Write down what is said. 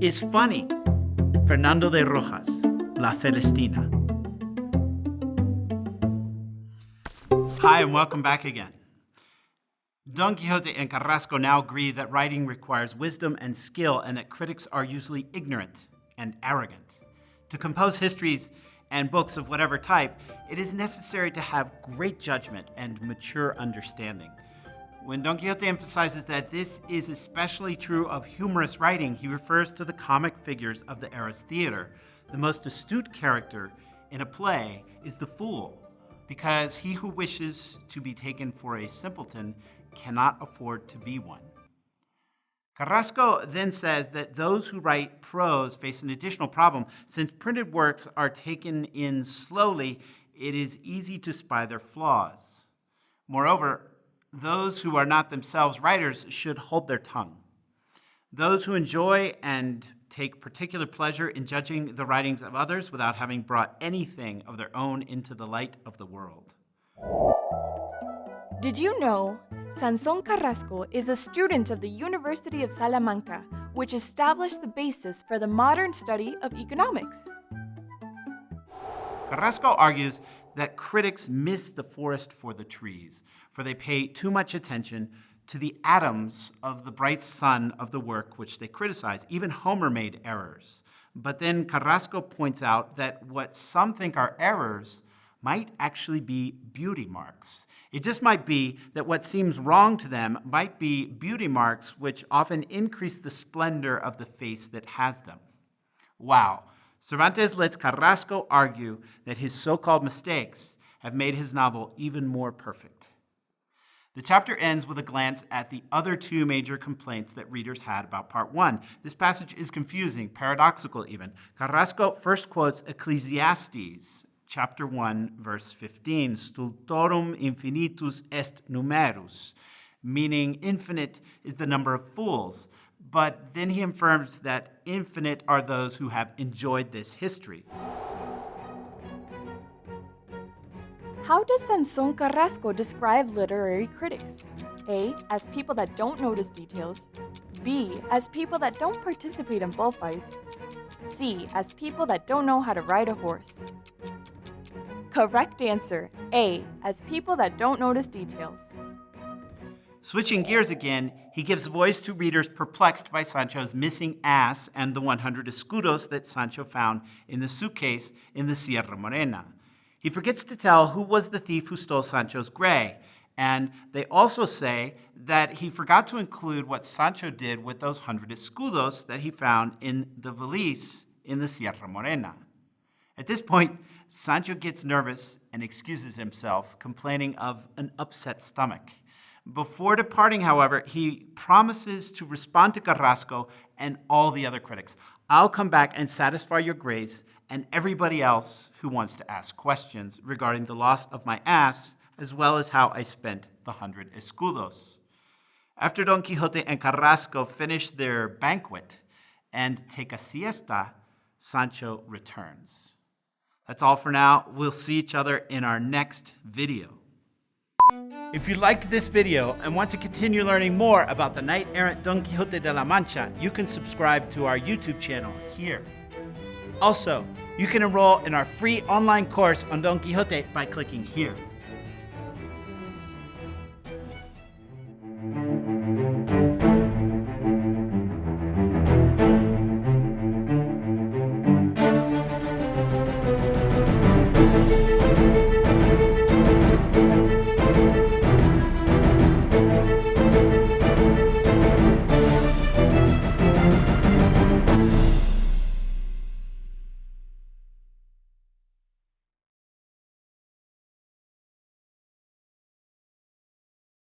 is funny. Fernando de Rojas, La Celestina. Hi, and welcome back again. Don Quixote and Carrasco now agree that writing requires wisdom and skill and that critics are usually ignorant and arrogant. To compose histories and books of whatever type, it is necessary to have great judgment and mature understanding. When Don Quixote emphasizes that this is especially true of humorous writing, he refers to the comic figures of the era's theater. The most astute character in a play is the fool, because he who wishes to be taken for a simpleton cannot afford to be one. Carrasco then says that those who write prose face an additional problem. Since printed works are taken in slowly, it is easy to spy their flaws. Moreover, those who are not themselves writers should hold their tongue. Those who enjoy and take particular pleasure in judging the writings of others without having brought anything of their own into the light of the world. Did you know Sanson Carrasco is a student of the University of Salamanca, which established the basis for the modern study of economics? Carrasco argues that critics miss the forest for the trees, for they pay too much attention to the atoms of the bright sun of the work which they criticize. Even Homer made errors. But then Carrasco points out that what some think are errors might actually be beauty marks. It just might be that what seems wrong to them might be beauty marks which often increase the splendor of the face that has them. Wow, Cervantes lets Carrasco argue that his so-called mistakes have made his novel even more perfect. The chapter ends with a glance at the other two major complaints that readers had about part one. This passage is confusing, paradoxical even. Carrasco first quotes Ecclesiastes, chapter 1, verse 15, stultorum infinitus est numerus, meaning infinite is the number of fools but then he affirms that infinite are those who have enjoyed this history. How does Sanson Carrasco describe literary critics? A. As people that don't notice details. B. As people that don't participate in bullfights. C. As people that don't know how to ride a horse. Correct answer. A. As people that don't notice details. Switching gears again, he gives voice to readers perplexed by Sancho's missing ass and the 100 escudos that Sancho found in the suitcase in the Sierra Morena. He forgets to tell who was the thief who stole Sancho's gray, and they also say that he forgot to include what Sancho did with those 100 escudos that he found in the valise in the Sierra Morena. At this point, Sancho gets nervous and excuses himself, complaining of an upset stomach. Before departing, however, he promises to respond to Carrasco and all the other critics. I'll come back and satisfy your grace and everybody else who wants to ask questions regarding the loss of my ass, as well as how I spent the hundred escudos. After Don Quixote and Carrasco finish their banquet and take a siesta, Sancho returns. That's all for now. We'll see each other in our next video. If you liked this video and want to continue learning more about the knight-errant Don Quixote de la Mancha, you can subscribe to our YouTube channel here. Also, you can enroll in our free online course on Don Quixote by clicking here.